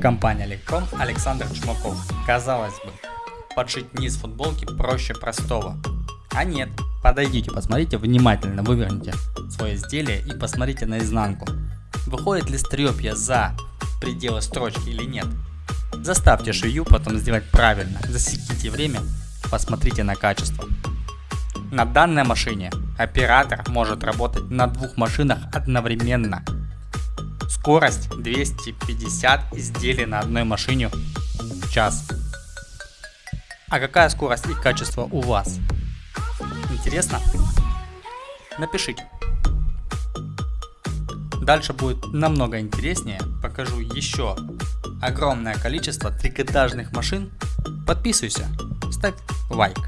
Компания Electron Александр Чумаков. Казалось бы, подшить низ футболки проще простого. А нет, подойдите, посмотрите внимательно, выверните свое изделие и посмотрите на изнанку. Выходит ли стрёпья за пределы строчки или нет. Заставьте швею потом сделать правильно, засеките время, посмотрите на качество. На данной машине оператор может работать на двух машинах одновременно – Скорость 250 изделий на одной машине в час. А какая скорость и качество у вас? Интересно? Напишите. Дальше будет намного интереснее. Покажу еще огромное количество трикотажных машин. Подписывайся, ставь лайк.